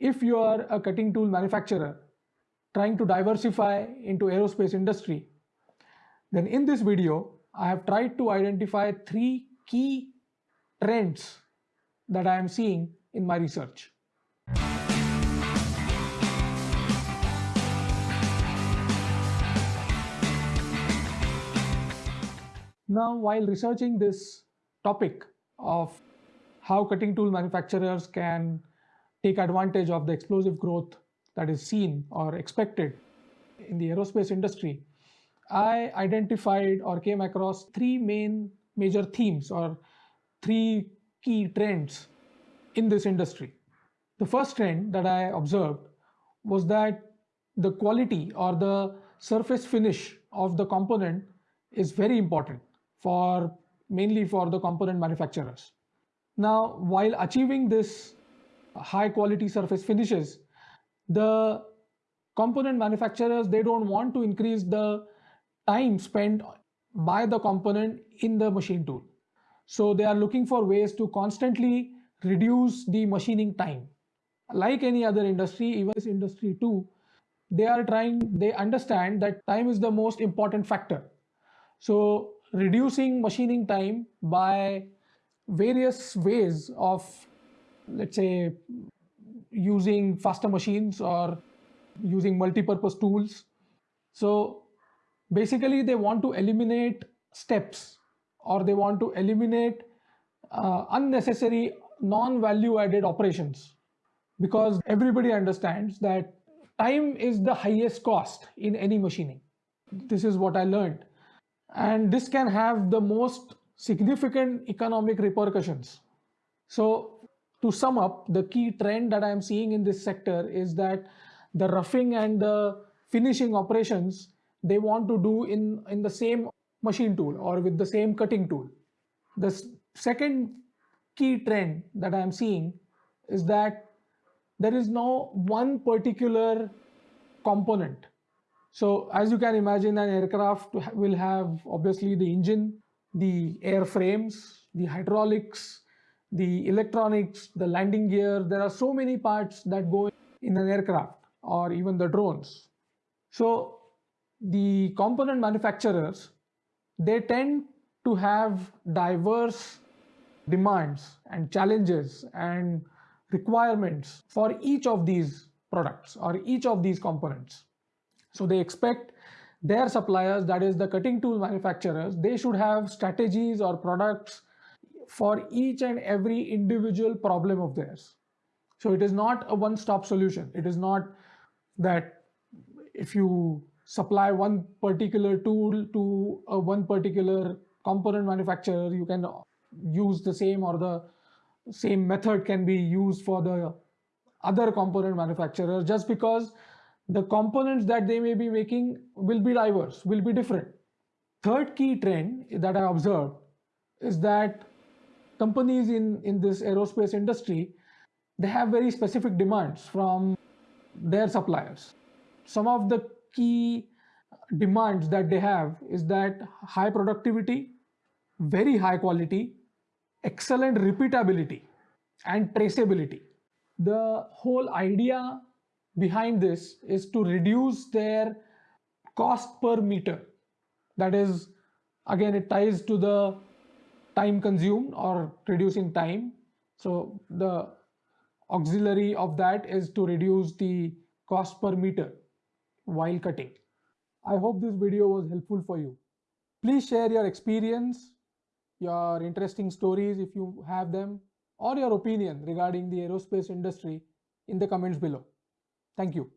if you are a cutting tool manufacturer trying to diversify into aerospace industry, then in this video, I have tried to identify three key trends that I am seeing in my research. Now, while researching this topic of how cutting tool manufacturers can take advantage of the explosive growth that is seen or expected in the aerospace industry, I identified or came across three main major themes or three key trends in this industry. The first trend that I observed was that the quality or the surface finish of the component is very important for mainly for the component manufacturers. Now, while achieving this high quality surface finishes, the component manufacturers, they don't want to increase the time spent by the component in the machine tool. So they are looking for ways to constantly reduce the machining time. Like any other industry, even this industry too, they are trying, they understand that time is the most important factor. So reducing machining time by various ways of, let's say, using faster machines or using multi-purpose tools. So basically they want to eliminate steps or they want to eliminate uh, unnecessary non-value added operations because everybody understands that time is the highest cost in any machining. This is what I learned and this can have the most significant economic repercussions. So to sum up, the key trend that I am seeing in this sector is that the roughing and the finishing operations they want to do in, in the same machine tool or with the same cutting tool. The second key trend that I am seeing is that there is no one particular component so as you can imagine, an aircraft will have obviously the engine, the airframes, the hydraulics, the electronics, the landing gear. There are so many parts that go in an aircraft or even the drones. So the component manufacturers, they tend to have diverse demands and challenges and requirements for each of these products or each of these components. So they expect their suppliers, that is the cutting tool manufacturers, they should have strategies or products for each and every individual problem of theirs. So it is not a one-stop solution. It is not that if you supply one particular tool to a one particular component manufacturer, you can use the same or the same method can be used for the other component manufacturer just because the components that they may be making will be diverse, will be different. Third key trend that I observed is that companies in, in this aerospace industry, they have very specific demands from their suppliers. Some of the key demands that they have is that high productivity, very high quality, excellent repeatability and traceability. The whole idea behind this is to reduce their cost per meter. That is, again, it ties to the time consumed or reducing time. So the auxiliary of that is to reduce the cost per meter while cutting. I hope this video was helpful for you. Please share your experience, your interesting stories if you have them, or your opinion regarding the aerospace industry in the comments below. Thank you.